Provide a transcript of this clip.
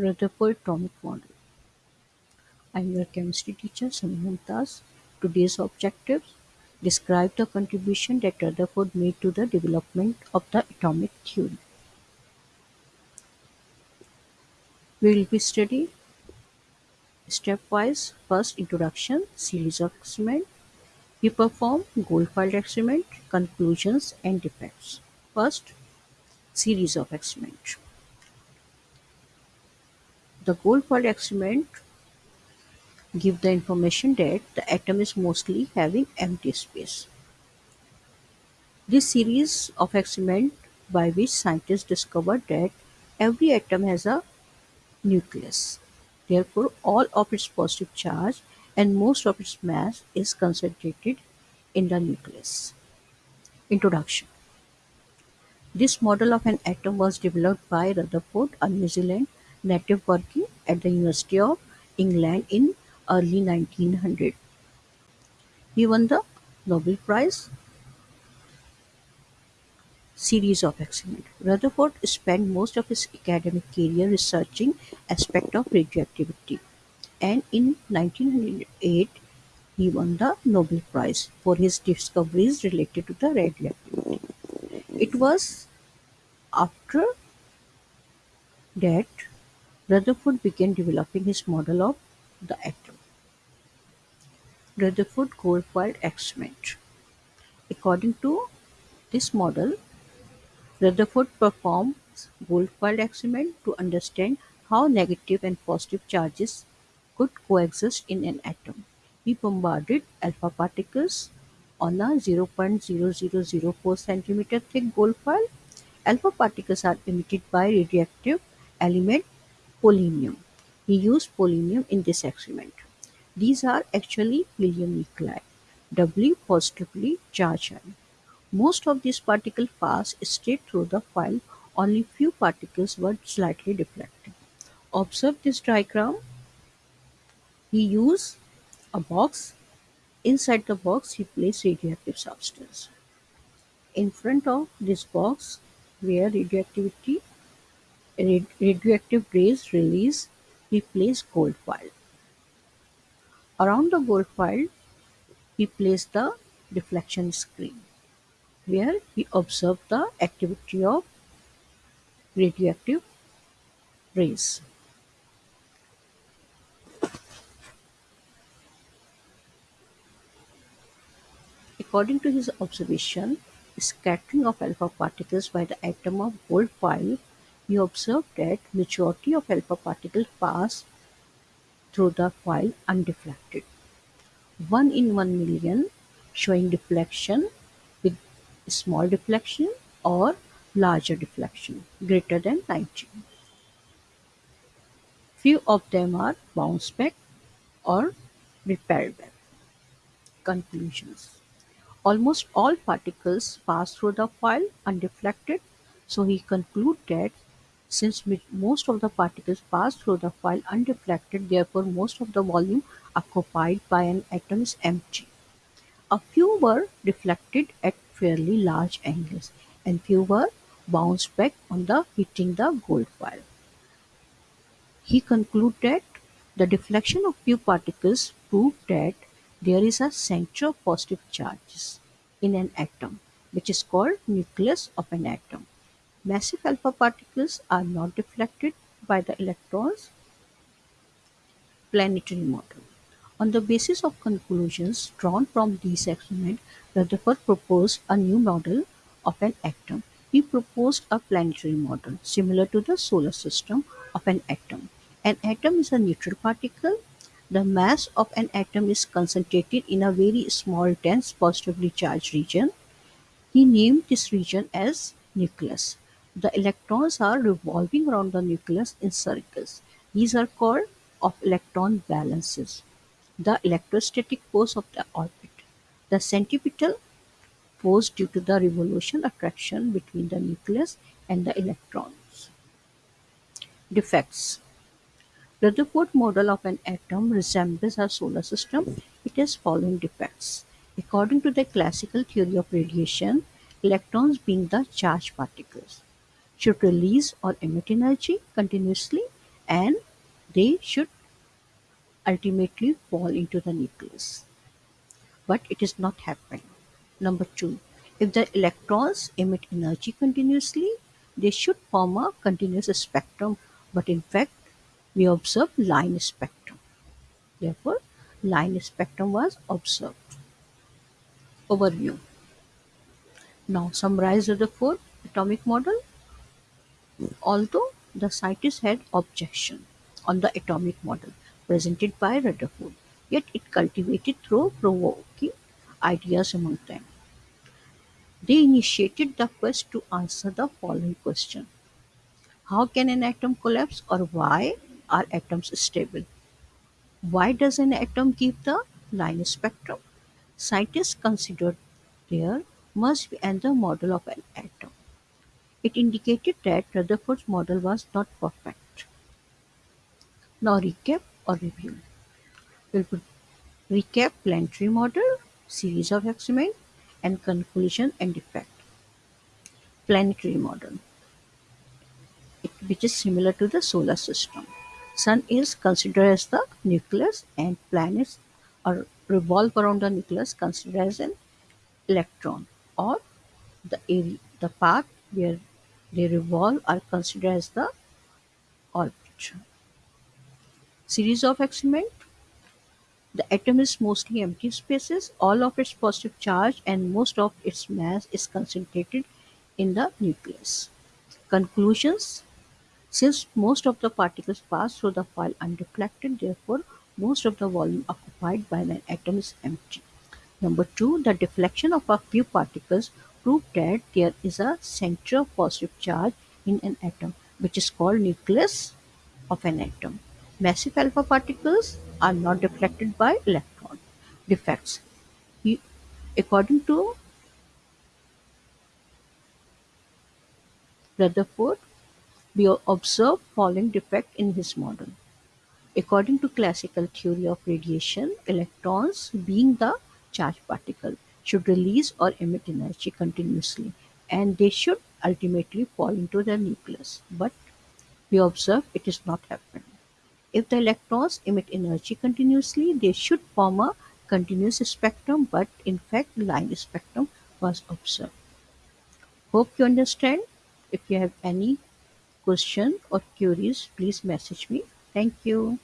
Rutherford Atomic Model. I'm your chemistry teacher, Sami Mumtaz. Today's objectives describe the contribution that Rutherford made to the development of the atomic theory. We will be studying stepwise first introduction, series of experiment. We perform gold foil experiment, conclusions and defects. First, series of experiment. The gold foil experiment give the information that the atom is mostly having empty space. This series of experiments by which scientists discovered that every atom has a nucleus. Therefore, all of its positive charge and most of its mass is concentrated in the nucleus. Introduction This model of an atom was developed by Rutherford, a New Zealand native working at the University of England in early 1900. He won the Nobel Prize series of experiments. Rutherford spent most of his academic career researching aspects of radioactivity, and in 1908 he won the Nobel Prize for his discoveries related to the radioactivity. It was after that Rutherford began developing his model of the atom. Rutherford gold foil experiment. According to this model, Rutherford performed gold foil experiment to understand how negative and positive charges could coexist in an atom. He bombarded alpha particles on a 0.0004 cm thick gold foil. Alpha particles are emitted by radioactive element polonium. He used polonium in this experiment. These are actually helium nuclei, doubly positively charged. Most of these particles passed straight through the foil, only few particles were slightly deflected. Observe this diagram. He used a box. Inside the box he placed radioactive substance. In front of this box where radioactivity radioactive rays release, he placed gold foil. Around the gold Goldfield he placed the deflection screen where he observed the activity of radioactive rays. According to his observation, scattering of alpha particles by the atom of gold foil, he observed that majority of alpha particles pass through the foil undeflected. 1 in 1 million showing deflection with small deflection or larger deflection greater than 90. Few of them are bounce back or repelled back. Conclusions Almost all particles pass through the foil undeflected, so he concludes that since most of the particles pass through the foil undeflected, therefore most of the volume occupied by an atom is empty. A few were deflected at fairly large angles, and few were bounced back on the hitting the gold foil. He concluded the deflection of few particles proved that there is a center of positive charges in an atom, which is called nucleus of an atom. Massive alpha particles are not deflected by the electrons planetary model. On the basis of conclusions drawn from these experiments, Rutherford proposed a new model of an atom. He proposed a planetary model similar to the solar system of an atom. An atom is a neutral particle. The mass of an atom is concentrated in a very small dense positively charged region. He named this region as nucleus. The electrons are revolving around the nucleus in circles. These are called of electron balances the electrostatic force of the orbit, the centripetal force due to the revolution attraction between the nucleus and the electrons. Defects The Rutherford model of an atom resembles our solar system. It has following defects. According to the classical theory of radiation, electrons being the charged particles should release or emit energy continuously and they should ultimately fall into the nucleus. But it is not happening. Number two, if the electrons emit energy continuously, they should form a continuous spectrum, but in fact, we observe line spectrum. Therefore, line spectrum was observed. Overview. Now summarize Rutherford atomic model. Although the scientists had objection on the atomic model presented by Rutherford, yet it cultivated through provoking ideas among them. They initiated the quest to answer the following question: How can an atom collapse or why are atoms stable? Why does an atom give the line spectrum? Scientists considered there must be another model of an atom. It indicated that Rutherford's model was not perfect. Now recap or review. We'll put recap planetary model, series of experiment, and conclusion and effect. Planetary model, it, which is similar to the solar system. Sun is considered as the nucleus and planets are revolve around the nucleus considered as an electron or the area, the path where they revolve are considered as the orbit. Series of experiment The atom is mostly empty spaces, all of its positive charge and most of its mass is concentrated in the nucleus. Conclusions Since most of the particles pass through the file undeflected, therefore most of the volume occupied by an atom is empty. Number two, the deflection of a few particles proved that there is a center of positive charge in an atom, which is called nucleus of an atom. Massive alpha particles are not deflected by electron defects. He- according to Rutherford, we observe following defect in his model. According to classical theory of radiation, electrons, being the charged particle, should release or emit energy continuously, and they should ultimately fall into the nucleus. But we observe it is not happening. If the electrons emit energy continuously, they should form a continuous spectrum, but in fact, line spectrum was observed. Hope you understand. If you have any question or queries, please message me. Thank you.